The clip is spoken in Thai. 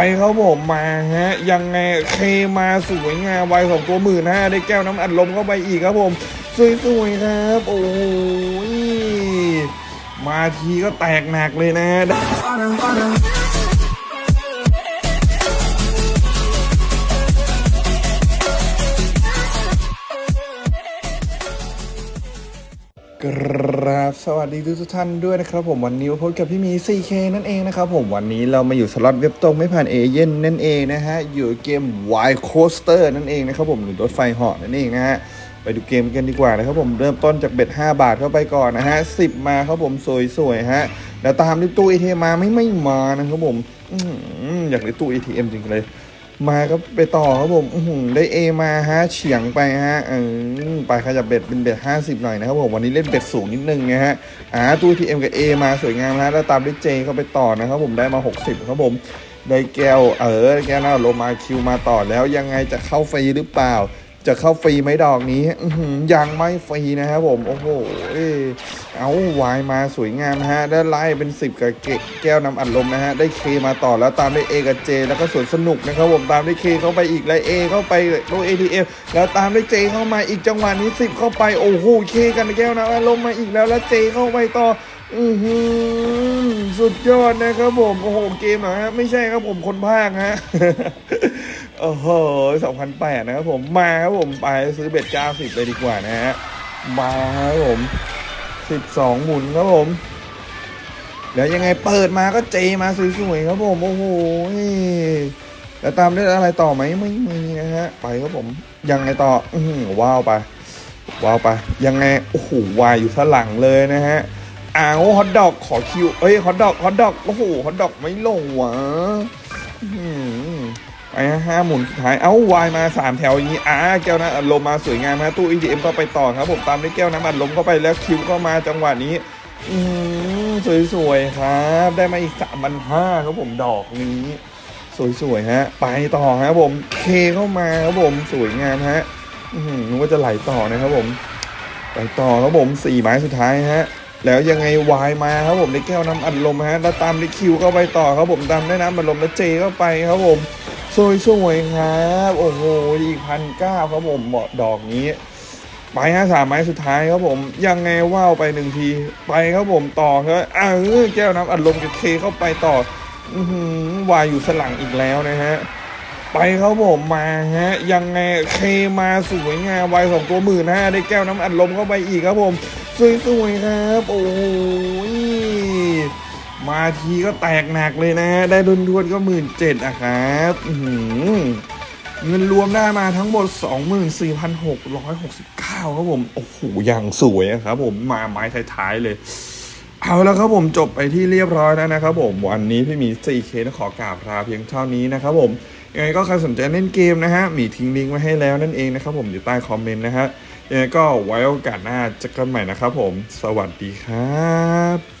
ไปครับผมมาฮะ ยังไงเคมาสวยงามวัยของตัวหมื่นห้าได้แก้วน้ำอัดลมเข้าไปอีกครับผม สวยๆครับ โอ้ยมาทีก็แตกหนักเลยนะ กราบสวัสดีทุกท่านด้วยนะครับผมวันนี้พบกับพี่มี 4K นั่นเองนะครับผมวันนี้เรามาอยู่สล็อตเว็บตรงไม่ผ่านเอเย่นนั่นเองนะฮะอยู่เกม Wild Coaster นั่นเองนะครับผมหรือรถไฟเหาะนั่นเองนะฮะไปดูเกมกันดีกว่านะครับผมเริ่มต้นจาก bet 5 บาทเข้าไปก่อนนะฮะ10 มาครับผมสวยๆฮะแล้วตามด้วยตู้ ATM มาไม่ไม่มานะครับผมออหืออยากได้ตู้ ATM จริงเลย มาก็ไปต่อครับผมได้ A มาฮะเฉียงไปฮะเออไปขยับ bet เป็น bet 50หน่อยนะครับผมวันนี้เล่น bet สูงนิดนึงนะฮะอ่าตู้ทีเอ็มกับ A มาสวยงามนะแล้วตามด้วย J เข้าไปต่อนะครับผมได้มา60ครับผมได้แก้วเออแก้วหน้าโลมาคิวมาต่อแล้วยังไงจะเข้าไฟหรือเปล่า จะเข้าฟรีไหมดอกนี้ยังไม่ฟรีนะครับผม โอ้โห เอ้าวายมาสวยงามนะฮะ ได้ไล่เป็น 10 กับเกแก้วน้ำอัดลมนะฮะ ได้เคมาต่อแล้วตามด้วย A กับเจ แล้วก็สวนสนุกนะครับผม ตามด้วยเคเข้าไปอีกแล้ว A เข้าไปโดย ATM แล้วตามด้วยเจเข้ามาอีกจังหวะนี้ 10 เข้าไป โอ้โห เคกันแก้วน้ำอัดลมมาอีกแล้ว แล้วเจเข้าไปต่ออือหือสุดยอดนะครับผม โอ้โห เกมเหรอฮะ ไม่ใช่ครับผมคนภาคฮะ โอ้โห2008นแปดนะครับผม มาครับผมไปซื้อเบ็ด90เลยดีกว่านะฮะ มาครับผม12หมุนครับผม แล้วยังไงเปิดมาก็เจมาสวยๆครับผม โอ้โหแล้วตามได้อะไรต่อไหมไม่มีนะฮะ ไปครับผม ยังไงต่อ อืว้าวไป ว้าวไป ยังไง โอ้โห วายอยู่ข้างหลังเลยนะฮะอ้าวฮอตดอกขอคิว เอ้ย ฮอตดอก ฮอตดอก โอ้โห ฮอตดอกไม่ลงวะ ไปฮะห้าหมุนสุดท้าย เอ้าวายมาสามแถวอย่างนี้อ้าแก้วน้ำอัดลมมาสวยงามฮะตู้ EDM ก็ไปต่อครับ ผมตามด้วยแก้วน้ำอัดลมเข้าไปแล้วคิวก็มาจังหวะนี้ อืมสวยๆครับ ได้มาอีกสามพันห้าครับผมดอกนี้สวยๆฮะ ไปต่อครับผมเคเข้ามาครับผมสวยงามฮะอืมนึกว่าจะไหลต่อนะครับผมไปต่อครับผมสี่ไม้สุดท้ายฮะแล้วยังไงวายมาครับผมได้แก้วน้ำอัดลมฮะแล้วตามได้คิวเข้าไปต่อครับผมตามได้น้ำอัดลมแล้วเจเข้าไปครับผม สวยสวยๆครับ โอ้โหอีกพันเก้าครับผมเหมาะดอกนี้ไปฮะสามไม้สุดท้ายครับผม ยังไงว่าวไปหนึ่งที ไปครับผมต่อครับอ้าวแก้วน้ำอัดลมกับเคเข้าไปต่ออือหือวายอยู่สลังอีกแล้วนะฮะ ไปครับผมมาฮะ ยังไงเคมาสวยงามวัยของตัวหมื่นห้าได้แก้วน้ำอัดลมเข้าไปอีกครับผมสวยๆครับ โอ้โห มาทีก็แตกหนักเลยนะ ได้ดุนทวนก็หมื่นเจ็ดอะครับเงินรวมได้มาทั้งหมด 24,669 ครับผม โอ้โหอย่างสวยอะครับผมมาไม้ท้ายๆเลย เอาแล้วครับผมจบไปที่เรียบร้อยแล้วนะครับผม วันนี้พี่หมี 4K ต้องขอกราบลาเพียงเท่านี้นะครับผมยังไงก็ใครสนใจเล่นเกมนะฮะหมีทิ้งลิงก์ไว้ให้แล้วนั่นเองนะครับผมอยู่ใต้คอมเมนต์นะฮะยังไงก็ไว้โอกาสหน้าเจอกันใหม่นะครับผม สวัสดีครับ